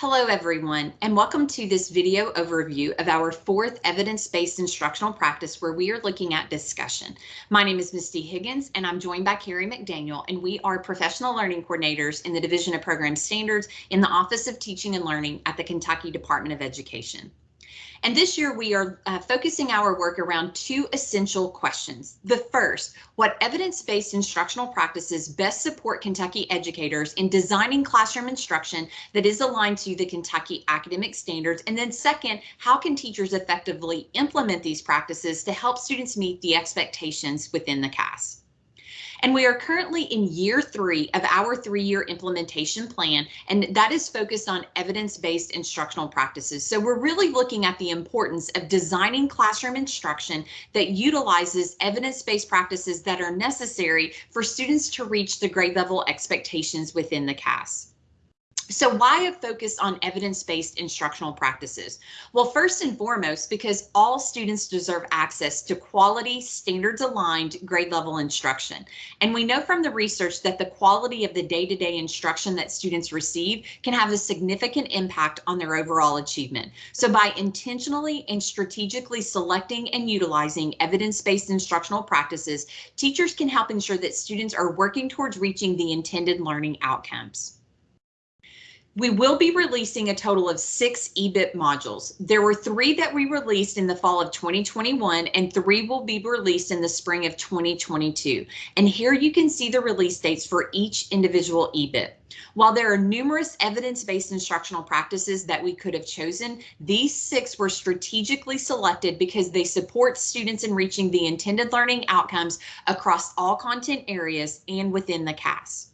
Hello everyone and welcome to this video overview of our fourth evidence-based instructional practice where we are looking at discussion. My name is Misty Higgins and I'm joined by Carrie McDaniel and we are professional learning coordinators in the Division of Program Standards in the Office of Teaching and Learning at the Kentucky Department of Education. And this year we are uh, focusing our work around two essential questions. The first, what evidence-based instructional practices best support Kentucky educators in designing classroom instruction that is aligned to the Kentucky academic standards? And then second, how can teachers effectively implement these practices to help students meet the expectations within the KAS? And we are currently in year three of our three-year implementation plan, and that is focused on evidence-based instructional practices. So we're really looking at the importance of designing classroom instruction that utilizes evidence-based practices that are necessary for students to reach the grade level expectations within the KAS. So why a focus on evidence-based instructional practices? Well, first and foremost, because all students deserve access to quality, standards-aligned grade level instruction. And we know from the research that the quality of the day-to-day -day instruction that students receive can have a significant impact on their overall achievement. So by intentionally and strategically selecting and utilizing evidence-based instructional practices, teachers can help ensure that students are working towards reaching the intended learning outcomes. We will be releasing a total of six EBIP modules. There were three that we released in the fall of 2021 and three will be released in the spring of 2022. And here you can see the release dates for each individual EBIP. While there are numerous evidence-based instructional practices that we could have chosen, these six were strategically selected because they support students in reaching the intended learning outcomes across all content areas and within the KAS.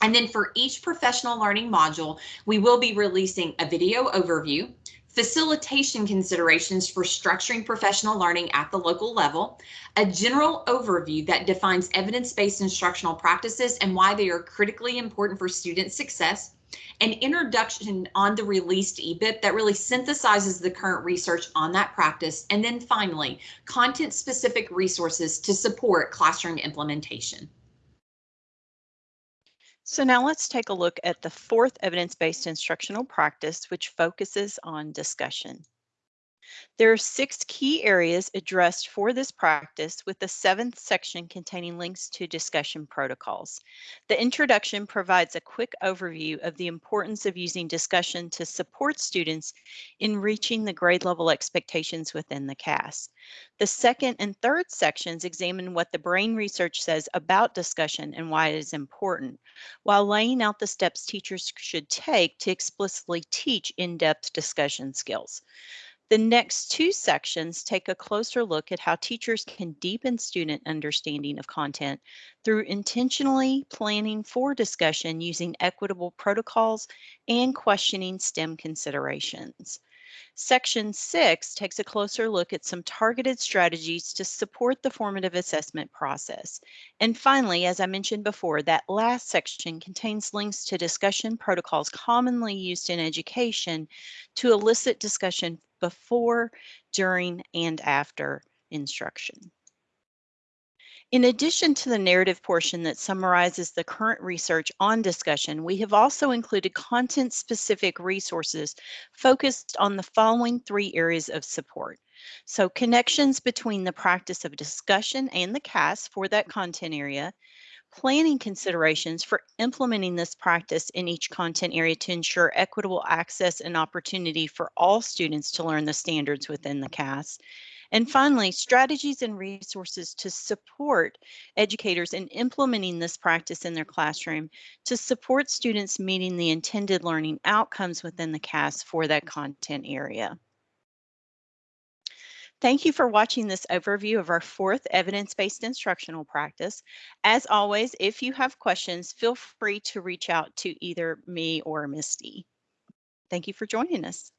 And then for each professional learning module, we will be releasing a video overview, facilitation considerations for structuring professional learning at the local level, a general overview that defines evidence-based instructional practices and why they are critically important for student success, an introduction on the released EBIP that really synthesizes the current research on that practice, and then finally, content-specific resources to support classroom implementation. So now let's take a look at the fourth evidence-based instructional practice, which focuses on discussion. There are six key areas addressed for this practice with the seventh section containing links to discussion protocols. The introduction provides a quick overview of the importance of using discussion to support students in reaching the grade level expectations within the KAS. The second and third sections examine what the brain research says about discussion and why it is important, while laying out the steps teachers should take to explicitly teach in-depth discussion skills. The next two sections take a closer look at how teachers can deepen student understanding of content through intentionally planning for discussion using equitable protocols and questioning STEM considerations. Section 6 takes a closer look at some targeted strategies to support the formative assessment process. And finally, as I mentioned before, that last section contains links to discussion protocols commonly used in education to elicit discussion before, during, and after instruction. In addition to the narrative portion that summarizes the current research on discussion, we have also included content-specific resources focused on the following three areas of support. So connections between the practice of discussion and the KAS for that content area, planning considerations for implementing this practice in each content area to ensure equitable access and opportunity for all students to learn the standards within the KAS. And finally, strategies and resources to support educators in implementing this practice in their classroom to support students meeting the intended learning outcomes within the CAS for that content area. Thank you for watching this overview of our fourth evidence-based instructional practice. As always, if you have questions, feel free to reach out to either me or Misty. Thank you for joining us.